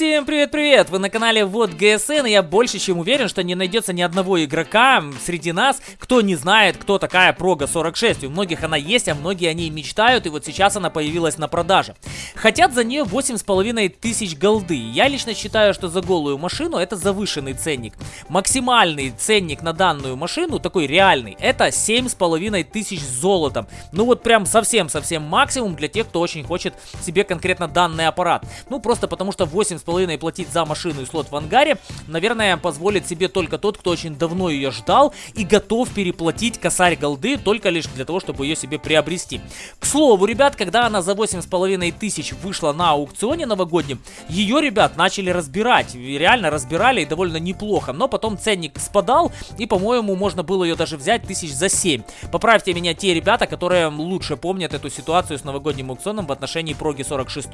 Всем привет-привет! Вы на канале Вот ГСН, и я больше чем уверен, что не найдется ни одного игрока среди нас, кто не знает, кто такая Прога 46. У многих она есть, а многие о ней мечтают, и вот сейчас она появилась на продаже. Хотят за нее 8,5 тысяч голды. Я лично считаю, что за голую машину это завышенный ценник. Максимальный ценник на данную машину, такой реальный, это 7,5 тысяч золотом. Ну вот прям совсем-совсем максимум для тех, кто очень хочет себе конкретно данный аппарат. Ну просто потому что 8,5 2,5 платить за машину и слот в ангаре, наверное, позволит себе только тот, кто очень давно ее ждал и готов переплатить косарь голды только лишь для того, чтобы ее себе приобрести. К слову, ребят, когда она за 8,5 тысяч вышла на аукционе новогоднем, ее, ребят, начали разбирать. Реально разбирали и довольно неплохо. Но потом ценник спадал, и, по-моему, можно было ее даже взять тысяч за 7. Поправьте меня те ребята, которые лучше помнят эту ситуацию с новогодним аукционом в отношении проги 46.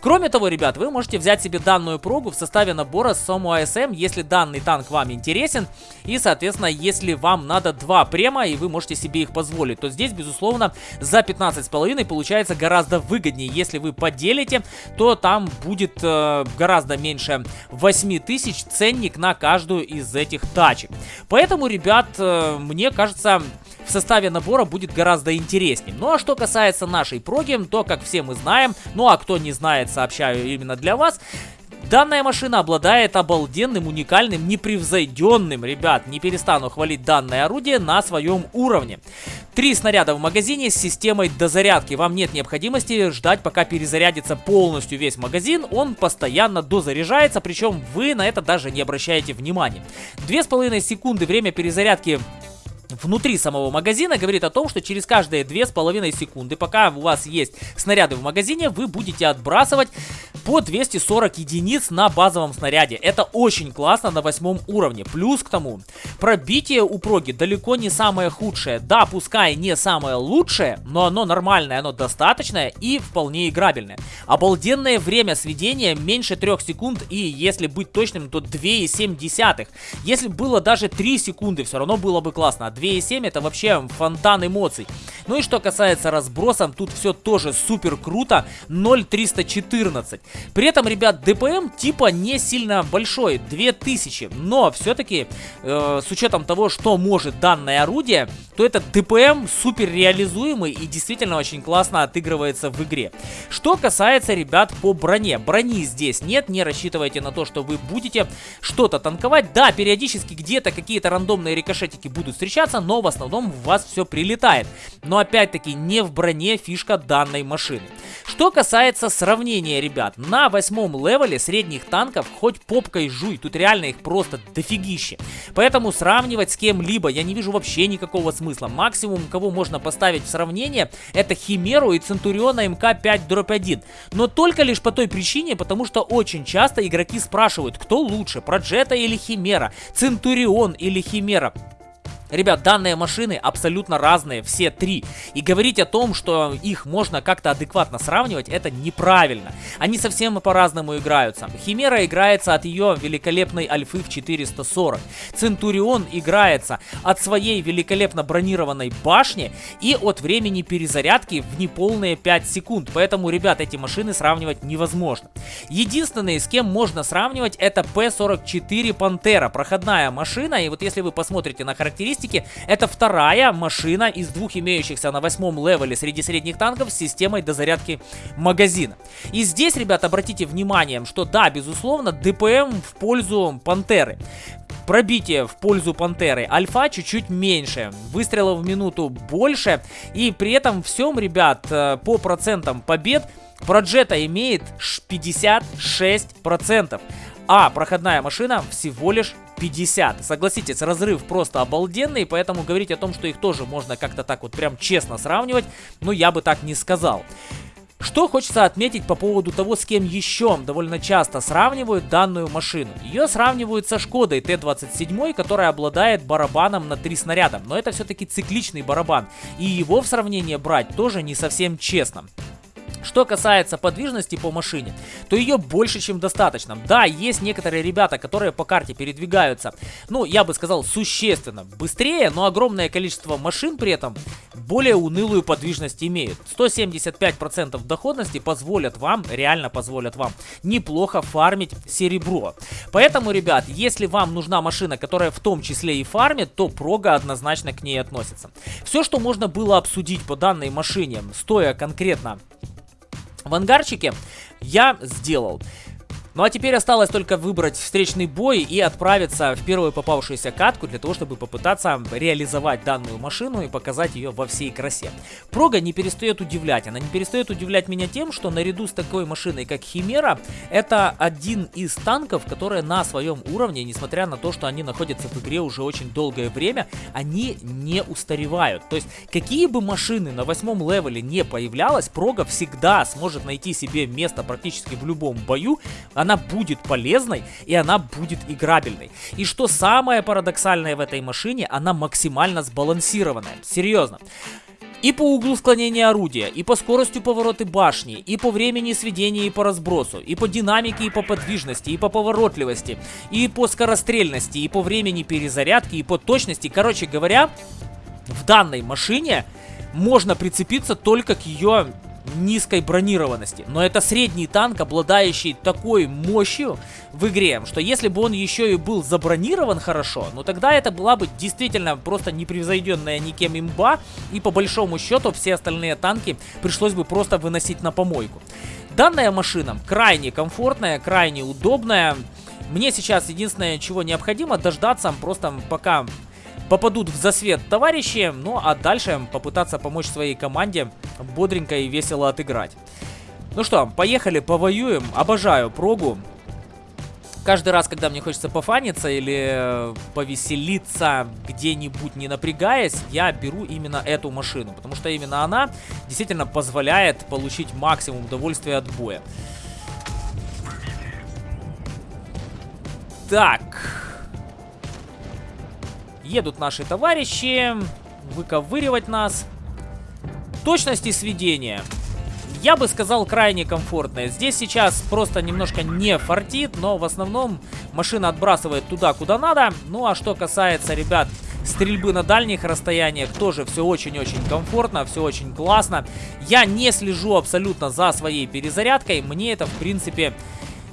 Кроме того, ребят, вы можете взять себе данную прогу в составе набора Сому АСМ, если данный танк вам интересен. И, соответственно, если вам надо два према, и вы можете себе их позволить, то здесь, безусловно, за 15,5 получается гораздо выгоднее. Если вы поделите, то там будет э, гораздо меньше 8 тысяч ценник на каждую из этих тачек. Поэтому, ребят, э, мне кажется, в составе набора будет гораздо интереснее. Ну а что касается нашей проги, то, как все мы знаем, ну а кто не знает, сообщаю именно для вас, Данная машина обладает обалденным, уникальным, непревзойденным, ребят, не перестану хвалить данное орудие на своем уровне. Три снаряда в магазине с системой дозарядки. Вам нет необходимости ждать, пока перезарядится полностью весь магазин. Он постоянно дозаряжается, причем вы на это даже не обращаете внимания. Две с половиной секунды время перезарядки внутри самого магазина говорит о том, что через каждые 2,5 секунды, пока у вас есть снаряды в магазине, вы будете отбрасывать по 240 единиц на базовом снаряде. Это очень классно на восьмом уровне. Плюс к тому, пробитие у проги далеко не самое худшее. Да, пускай не самое лучшее, но оно нормальное, оно достаточное и вполне играбельное. Обалденное время сведения меньше 3 секунд и, если быть точным, то 2,7. Если было даже 3 секунды, все равно было бы классно. А 2,7 это вообще фонтан эмоций. Ну и что касается разбросов, тут все тоже супер круто. 0,314. При этом, ребят, ДПМ типа не сильно большой, 2000. Но все-таки, э, с учетом того, что может данное орудие, то этот ДПМ супер реализуемый и действительно очень классно отыгрывается в игре. Что касается, ребят, по броне. Брони здесь нет, не рассчитывайте на то, что вы будете что-то танковать. Да, периодически где-то какие-то рандомные рикошетики будут встречаться, но в основном в вас все прилетает. Но опять-таки не в броне фишка данной машины. Что касается сравнения, ребят, на восьмом левеле средних танков хоть попкой жуй, тут реально их просто дофигище. Поэтому сравнивать с кем-либо я не вижу вообще никакого смысла. Максимум, кого можно поставить в сравнение, это Химеру и Центуриона МК-5-1. Но только лишь по той причине, потому что очень часто игроки спрашивают, кто лучше, Проджета или Химера, Центурион или Химера. Ребят, данные машины абсолютно разные, все три. И говорить о том, что их можно как-то адекватно сравнивать, это неправильно. Они совсем по-разному играются. Химера играется от ее великолепной альфы в 440. Центурион играется от своей великолепно бронированной башни и от времени перезарядки в неполные 5 секунд. Поэтому, ребят, эти машины сравнивать невозможно. Единственные, с кем можно сравнивать, это P44 Пантера. Проходная машина. И вот если вы посмотрите на характеристики, характеристики, это вторая машина из двух имеющихся на восьмом левеле среди средних танков с системой дозарядки магазина. И здесь, ребят, обратите внимание, что да, безусловно, ДПМ в пользу Пантеры. Пробитие в пользу Пантеры. Альфа чуть-чуть меньше. Выстрелов в минуту больше. И при этом всем, ребят, э, по процентам побед Проджета имеет 56%. А проходная машина всего лишь 50. Согласитесь, разрыв просто обалденный, поэтому говорить о том, что их тоже можно как-то так вот прям честно сравнивать, ну я бы так не сказал. Что хочется отметить по поводу того, с кем еще довольно часто сравнивают данную машину. Ее сравнивают со Шкодой Т-27, которая обладает барабаном на 3 снаряда. Но это все-таки цикличный барабан. И его в сравнение брать тоже не совсем честно. Что касается подвижности по машине, то ее больше, чем достаточно. Да, есть некоторые ребята, которые по карте передвигаются, ну, я бы сказал, существенно быстрее, но огромное количество машин при этом более унылую подвижность имеют. 175% доходности позволят вам, реально позволят вам, неплохо фармить серебро. Поэтому, ребят, если вам нужна машина, которая в том числе и фармит, то прога однозначно к ней относится. Все, что можно было обсудить по данной машине, стоя конкретно в ангарчике я сделал. Ну а теперь осталось только выбрать встречный бой и отправиться в первую попавшуюся катку для того, чтобы попытаться реализовать данную машину и показать ее во всей красе. Прога не перестает удивлять. Она не перестает удивлять меня тем, что наряду с такой машиной, как Химера, это один из танков, которые на своем уровне, несмотря на то, что они находятся в игре уже очень долгое время, они не устаревают. То есть, какие бы машины на восьмом левеле не появлялась, Прога всегда сможет найти себе место практически в любом бою, она будет полезной и она будет играбельной. И что самое парадоксальное в этой машине, она максимально сбалансированная. Серьезно. И по углу склонения орудия, и по скорости повороты башни, и по времени сведения и по разбросу, и по динамике и по подвижности, и по поворотливости, и по скорострельности, и по времени перезарядки, и по точности. Короче говоря, в данной машине можно прицепиться только к ее низкой бронированности. Но это средний танк, обладающий такой мощью в игре, что если бы он еще и был забронирован хорошо, ну тогда это была бы действительно просто непревзойденная никем имба, и по большому счету все остальные танки пришлось бы просто выносить на помойку. Данная машина крайне комфортная, крайне удобная. Мне сейчас единственное, чего необходимо, дождаться просто пока попадут в засвет товарищи, ну а дальше попытаться помочь своей команде бодренько и весело отыграть. Ну что, поехали, повоюем. Обожаю прогу. Каждый раз, когда мне хочется пофаниться или э, повеселиться где-нибудь не напрягаясь, я беру именно эту машину. Потому что именно она действительно позволяет получить максимум удовольствия от боя. Так, Едут наши товарищи выковыривать нас. Точность и сведение. Я бы сказал, крайне комфортная. Здесь сейчас просто немножко не фартит, но в основном машина отбрасывает туда, куда надо. Ну а что касается, ребят, стрельбы на дальних расстояниях, тоже все очень-очень комфортно, все очень классно. Я не слежу абсолютно за своей перезарядкой, мне это в принципе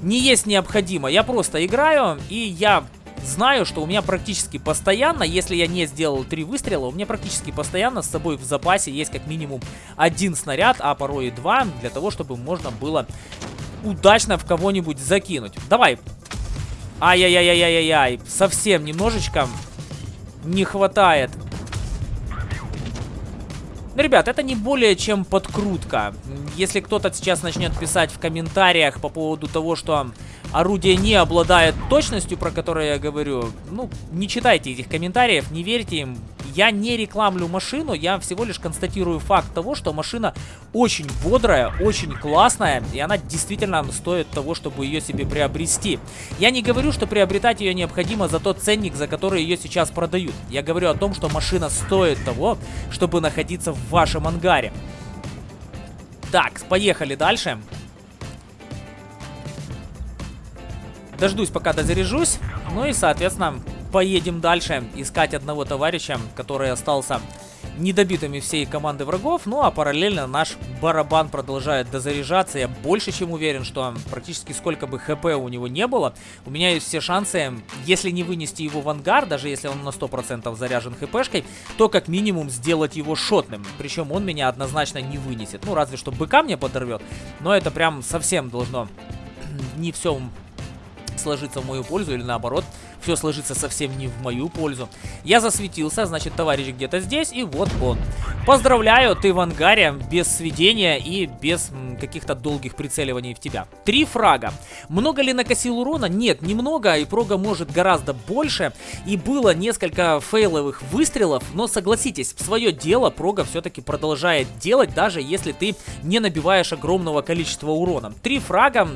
не есть необходимо. Я просто играю, и я знаю, что у меня практически постоянно, если я не сделал три выстрела, у меня практически постоянно с собой в запасе есть как минимум один снаряд, а порой и два, для того, чтобы можно было удачно в кого-нибудь закинуть. Давай. Ай-яй-яй-яй-яй-яй. Совсем немножечко не хватает. Ну, ребят, это не более чем подкрутка. Если кто-то сейчас начнет писать в комментариях по поводу того, что орудие не обладает точностью, про которую я говорю, ну, не читайте этих комментариев, не верьте им. Я не рекламлю машину, я всего лишь констатирую факт того, что машина очень бодрая, очень классная, и она действительно стоит того, чтобы ее себе приобрести. Я не говорю, что приобретать ее необходимо за тот ценник, за который ее сейчас продают. Я говорю о том, что машина стоит того, чтобы находиться в вашем ангаре. Так, поехали дальше. Дождусь, пока дозаряжусь. Ну и, соответственно, поедем дальше искать одного товарища, который остался недобитыми всей команды врагов. Ну а параллельно наш барабан продолжает дозаряжаться. Я больше чем уверен, что практически сколько бы хп у него не было, у меня есть все шансы, если не вынести его в ангар, даже если он на 100% заряжен хпшкой, то как минимум сделать его шотным. Причем он меня однозначно не вынесет. Ну разве что быка мне подорвет, но это прям совсем должно не все сложиться в мою пользу или наоборот, все сложится совсем не в мою пользу. Я засветился, значит, товарищ где-то здесь, и вот он. Поздравляю, ты в ангаре, без сведения и без каких-то долгих прицеливаний в тебя. Три фрага. Много ли накосил урона? Нет, немного, и прога может гораздо больше. И было несколько фейловых выстрелов, но согласитесь, свое дело прога все-таки продолжает делать, даже если ты не набиваешь огромного количества урона. Три фрага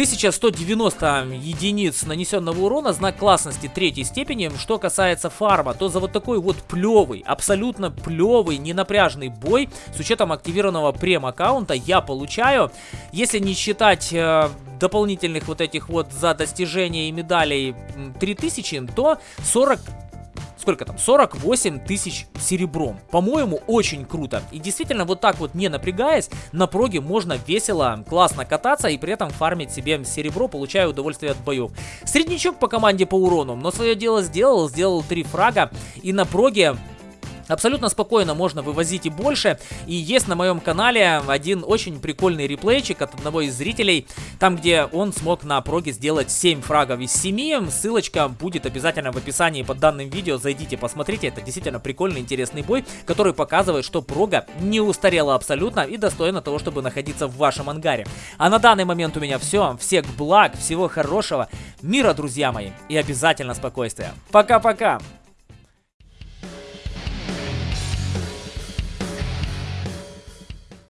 1190 единиц нанесенного урона, знак классности третьей степени. Что касается фарма, то за вот такой вот плевый, абсолютно плевый, ненапряжный бой с учетом активированного прем-аккаунта я получаю, если не считать э, дополнительных вот этих вот за достижения и медалей 3000, то 40 сколько там, 48 тысяч серебром. По-моему, очень круто. И действительно, вот так вот не напрягаясь, на проге можно весело, классно кататься и при этом фармить себе серебро, получая удовольствие от боев. Среднячок по команде по урону, но свое дело сделал, сделал 3 фрага. И на проге Абсолютно спокойно можно вывозить и больше. И есть на моем канале один очень прикольный реплейчик от одного из зрителей, там где он смог на проге сделать 7 фрагов из 7. Ссылочка будет обязательно в описании под данным видео. Зайдите, посмотрите. Это действительно прикольный, интересный бой, который показывает, что прога не устарела абсолютно и достойна того, чтобы находиться в вашем ангаре. А на данный момент у меня все. Всех благ, всего хорошего, мира, друзья мои, и обязательно спокойствия. Пока-пока!